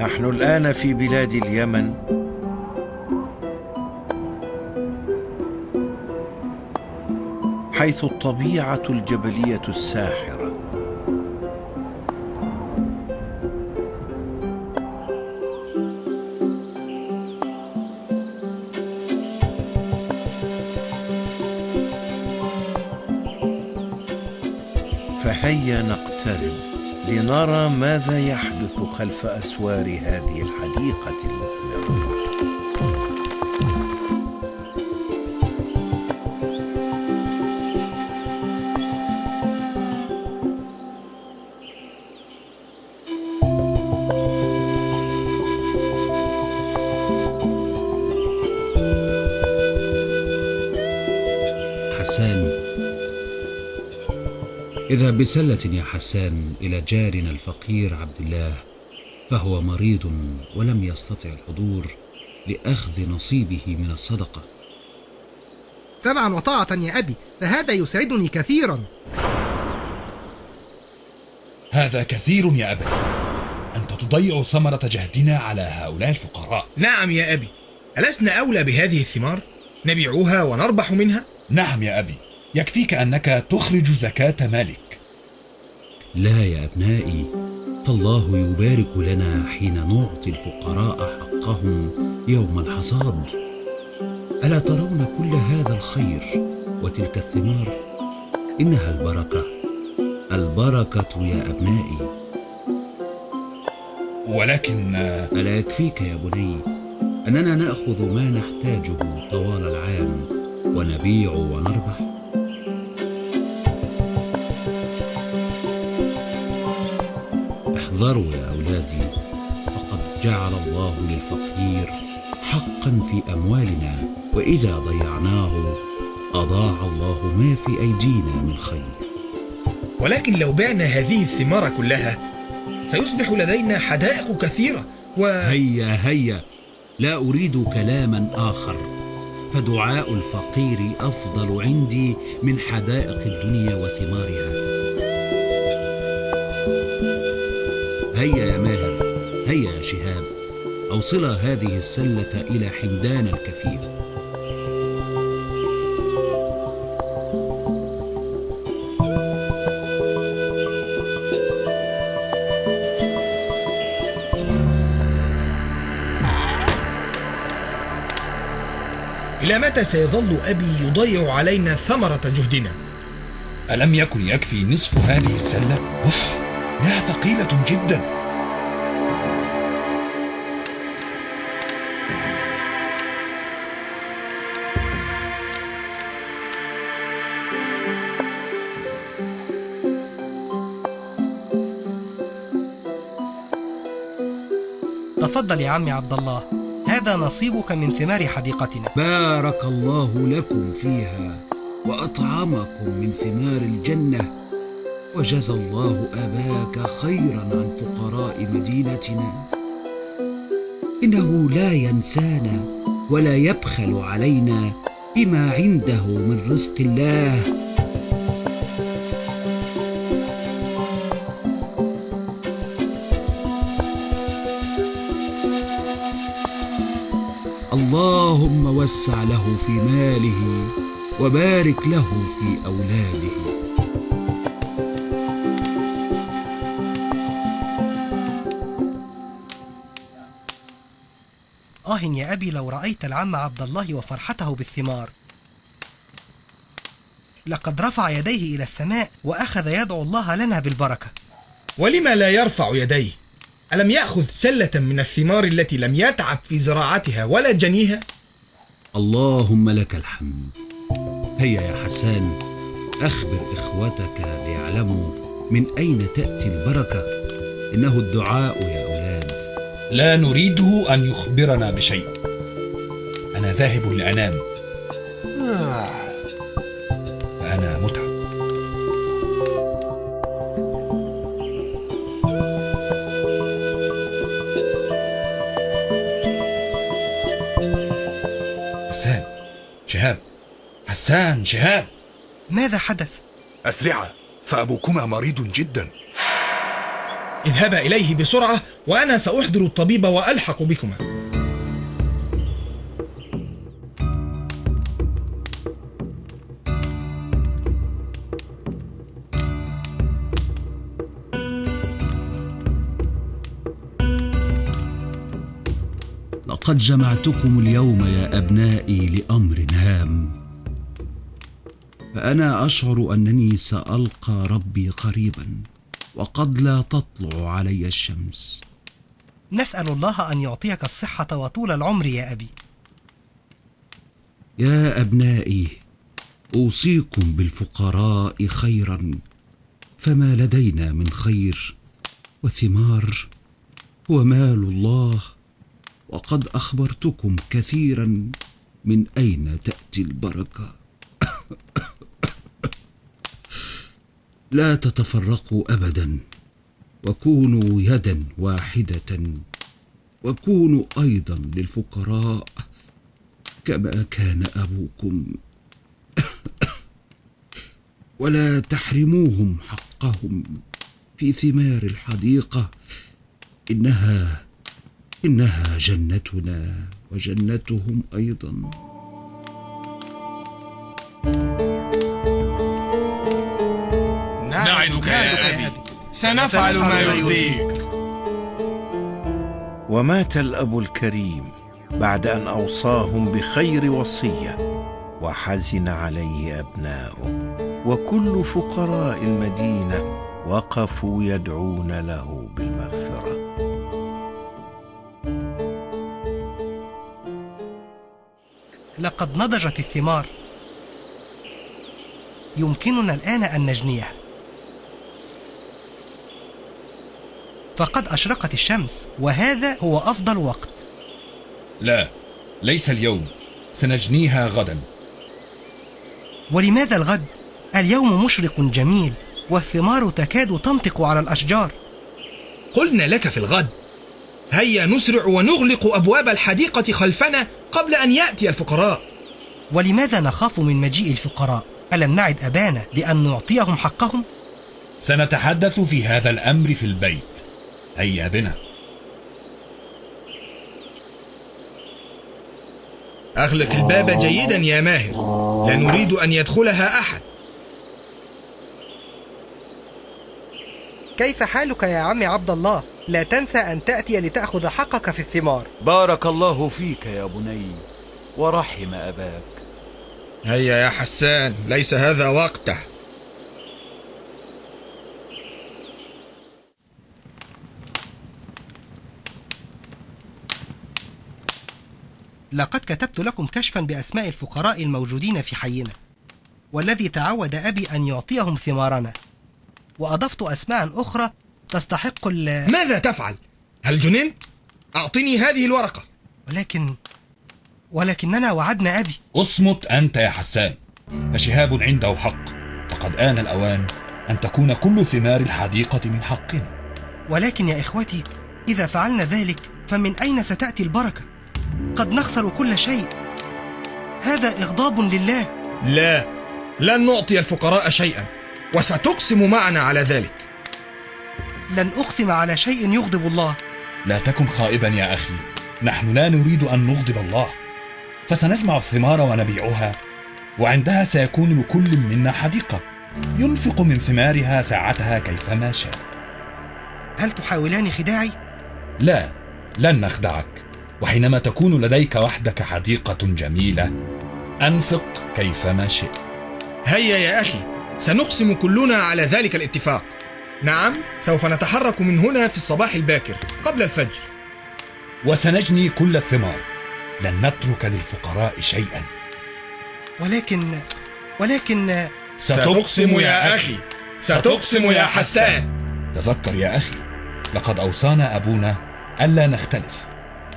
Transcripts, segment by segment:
نحن الآن في بلاد اليمن. حيث الطبيعة الجبلية الساحرة. فهيا نقترب. لنرى ماذا يحدث خلف أسوار هذه الحديقة اذهب بسلة يا حسان إلى جارنا الفقير عبد الله فهو مريض ولم يستطع الحضور لأخذ نصيبه من الصدقة. سمعا وطاعة يا أبي فهذا يسعدني كثيرا. هذا كثير يا أبت أنت تضيع ثمرة جهدنا على هؤلاء الفقراء. نعم يا أبي. ألسنا أولى بهذه الثمار؟ نبيعها ونربح منها؟ نعم يا أبي. يكفيك أنك تخرج زكاة مالك. لا يا أبنائي فالله يبارك لنا حين نعطي الفقراء حقهم يوم الحصاد. ألا ترون كل هذا الخير وتلك الثمار؟ إنها البركة. البركة يا أبنائي. ولكن ألا يكفيك يا بني أننا نأخذ ما نحتاجه طوال العام ونبيع ونربح. احذروا يا أولادي فقد جعل الله للفقير حقا في أموالنا وإذا ضيعناه أضاع الله ما في أيدينا من خير. ولكن لو بعنا هذه الثمار كلها سيصبح لدينا حدائق كثيرة و... هيا هيا لا أريد كلاما آخر. فدعاء الفقير أفضل عندي من حدائق الدنيا وثمارها. هيا يا ماهر هيا يا شهاب أوصلا هذه السلة إلى حمدان الكفيف إلى متى سيظل أبي يضيع علينا ثمرة جهدنا؟ ألم يكن يكفي نصف هذه السلة؟ أوف إنها ثقيلة جدا. تفضل يا عمي عبد الله هذا نصيبك من ثمار حديقتنا. بارك الله لكم فيها وأطعمكم من ثمار الجنة. وجزى الله أباك خيرا عن فقراء مدينتنا. إنه لا ينسانا ولا يبخل علينا بما عنده من رزق الله. اللهم وسع له في ماله وبارك له في أولاده. آه يا أبي لو رأيت العم عبد الله وفرحته بالثمار لقد رفع يديه إلى السماء وأخذ يدعو الله لنا بالبركة ولما لا يرفع يديه؟ ألم يأخذ سلة من الثمار التي لم يتعب في زراعتها ولا جنيها؟ اللهم لك الحمد هيا يا حسان أخبر إخوتك ليعلموا من أين تأتي البركة إنه الدعاء يا لا نريده أن يخبرنا بشيء. أنا ذاهب لأنام. فأنا متعب. حسان شهاب. حسان شهاب. ماذا حدث؟ أسرعا فأبوكما مريض جدا. اذهبا إليه بسرعة وأنا سأحضر الطبيب وألحق بكما. لقد جمعتكم اليوم يا أبنائي لأمر هام. فأنا أشعر أنني سألقى ربي قريبا. وقد لا تطلع علي الشمس. نسأل الله أن يعطيك الصحة وطول العمر يا أبي. يا أبنائي أوصيكم بالفقراء خيرا فما لدينا من خير وثمار هو مال الله وقد أخبرتكم كثيرا من أين تأتي البركة. لا تتفرقوا ابدا وكونوا يدا واحدة وكونوا أيضا للفقراء كما كان أبوكم. ولا تحرموهم حقهم في ثمار الحديقة إنها إنها جنتنا وجنتهم أيضا. سنفعل ما يرضيك. ومات الأب الكريم بعد أن أوصاهم بخير وصية وحزن عليه أبناؤه. وكل فقراء المدينة وقفوا يدعون له بالمغفرة. لقد نضجت الثمار. يمكننا الآن أن نجنيها. فقد أشرقت الشمس وهذا هو أفضل وقت لا ليس اليوم سنجنيها غدا ولماذا الغد؟ اليوم مشرق جميل والثمار تكاد تنطق على الأشجار قلنا لك في الغد هيا نسرع ونغلق أبواب الحديقة خلفنا قبل أن يأتي الفقراء ولماذا نخاف من مجيء الفقراء؟ ألم نعد أبانا بأن نعطيهم حقهم؟ سنتحدث في هذا الأمر في البيت هيا بنا أغلق الباب جيدا يا ماهر. لا نريد أن يدخلها أحد. كيف حالك يا عم عبد الله؟ لا تنسى أن تأتي لتأخذ حقك في الثمار. بارك الله فيك يا بني ورحم أباك. هيا يا حسان ليس هذا وقته. لقد كتبت لكم كشفا بأسماء الفقراء الموجودين في حينا والذي تعود أبي أن يعطيهم ثمارنا وأضفت أسماء أخرى تستحق ال ماذا تفعل؟ هل جننت؟ أعطني هذه الورقة ولكن ولكننا وعدنا أبي اصمت أنت يا حسان فشهاب عنده حق وقد آن الأوان أن تكون كل ثمار الحديقة من حقنا ولكن يا إخوتي إذا فعلنا ذلك فمن أين ستأتي البركة؟ قد نخسر كل شيء. هذا إغضاب لله. لا لن نعطي الفقراء شيئا وستقسم معنا على ذلك. لن أقسم على شيء يغضب الله. لا تكن خائبا يا أخي. نحن لا نريد أن نغضب الله. فسنجمع الثمار ونبيعها وعندها سيكون لكل منا حديقة ينفق من ثمارها ساعتها كيفما شاء. هل تحاولان خداعي؟ لا لن نخدعك. وحينما تكون لديك وحدك حديقة جميلة أنفق كيفما شئت. هيا يا أخي سنقسم كلنا على ذلك الاتفاق. نعم سوف نتحرك من هنا في الصباح الباكر قبل الفجر. وسنجني كل الثمار. لن نترك للفقراء شيئا. ولكن ولكن ستقسم يا أخي. ستقسم يا حسان. تذكر يا أخي لقد أوصانا أبونا ألا نختلف.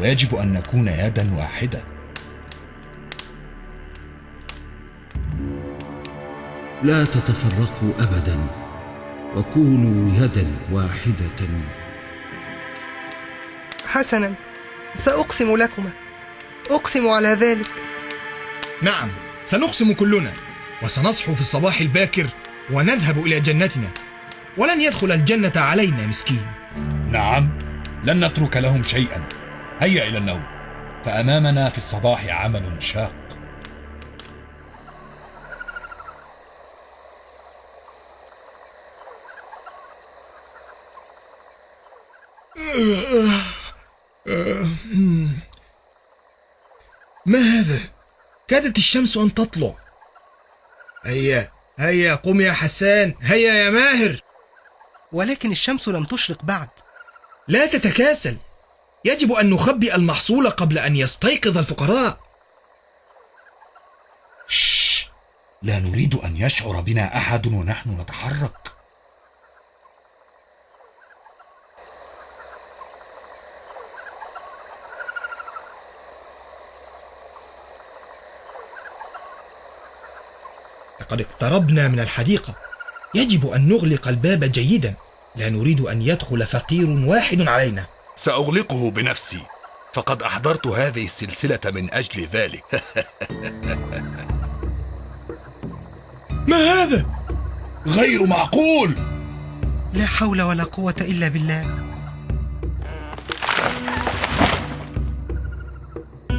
ويجب أن نكون يدا واحدة لا تتفرقوا ابدا. وكونوا يدا واحدة. حسنا. سأقسم لكما أقسم على ذلك. نعم سنقسم كلنا. وسنصحو في الصباح الباكر ونذهب إلى جنتنا. ولن يدخل الجنة علينا مسكين. نعم لن نترك لهم شيئا. هيا إلى النوم. فأمامنا في الصباح عمل شاق. ما هذا؟ كادت الشمس أن تطلع. هيا هيا قم يا حسان. هيا يا ماهر. ولكن الشمس لم تشرق بعد. لا تتكاسل. يجب أن نخبئ المحصول قبل أن يستيقظ الفقراء. شش لا نريد أن يشعر بنا أحد ونحن نتحرك. لقد اقتربنا من الحديقة. يجب أن نغلق الباب جيدا. لا نريد أن يدخل فقير واحد علينا. سأغلقه بنفسي. فقد أحضرت هذه السلسلة من أجل ذلك. ما هذا؟ غير معقول! لا حول ولا قوة إلا بالله.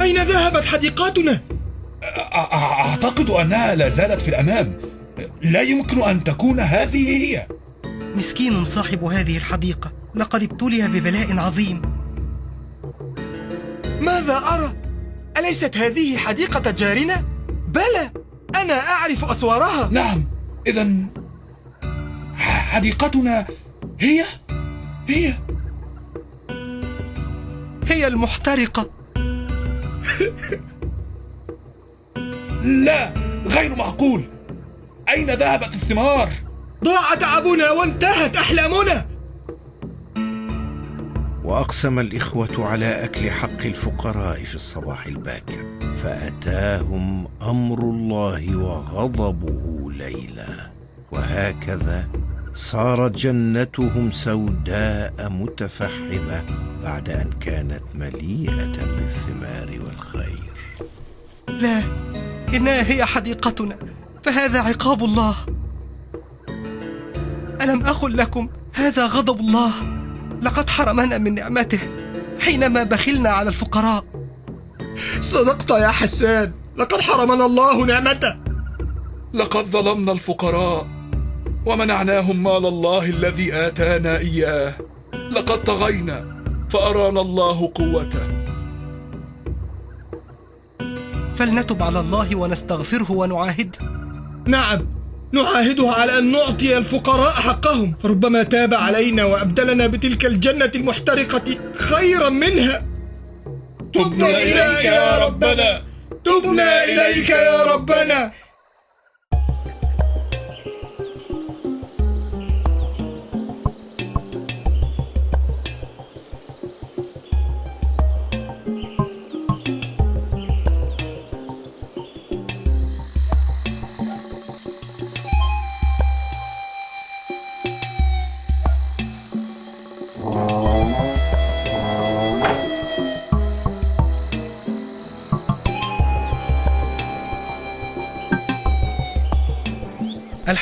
أين ذهبت أ- أعتقد أنها لا زالت في الأمام. لا يمكن أن تكون هذه هي. مسكين صاحب هذه الحديقة. لقد ابتلي ببلاء عظيم. ماذا أرى؟ أليست هذه حديقة جارنا؟ بلى أنا أعرف أسوارها. نعم إذا حديقتنا هي؟ هي. هي المحترقة. لا غير معقول. أين ذهبت الثمار؟ ضاع تعبنا وانتهت أحلامنا. وأقسم الإخوة على أكل حق الفقراء في الصباح الباكر فأتاهم أمر الله وغضبه ليلا. وهكذا صارت جنتهم سوداء متفحمة بعد أن كانت مليئة بالثمار والخير. لا إنها هي حديقتنا فهذا عقاب الله. ألم أقل لكم هذا غضب الله؟ لقد حرمنا من نعمته حينما بخلنا على الفقراء. صدقت يا حسان لقد حرمنا الله نعمته. لقد ظلمنا الفقراء ومنعناهم مال الله الذي آتانا إياه. لقد طغينا فأرانا الله قوته. فلنتب على الله ونستغفره ونعاهده. نعم. نعاهده على أن نعطي الفقراء حقهم. فربما تاب علينا وأبدلنا بتلك الجنة المحترقة خيرا منها. تبنا إليك يا ربنا. تبنا إليك يا ربنا.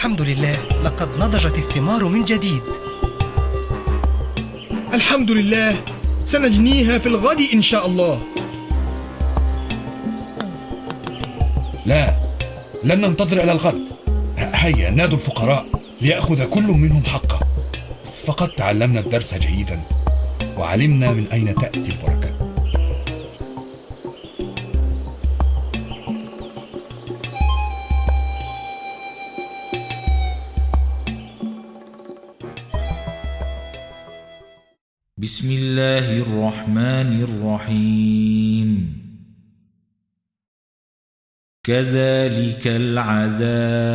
الحمد لله. لقد نضجت الثمار من جديد. الحمد لله. سنجنيها في الغد إن شاء الله. لا لن ننتظر إلى الغد. هيا نادوا الفقراء ليأخذ كل منهم حقه. فقد تعلمنا الدرس جيدا وعلمنا من أين تأتي البركة. بسم الله الرحمن الرحيم كذلك العذاب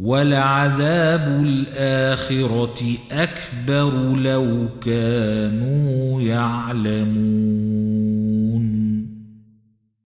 ولعذاب الآخرة أكبر لو كانوا يعلمون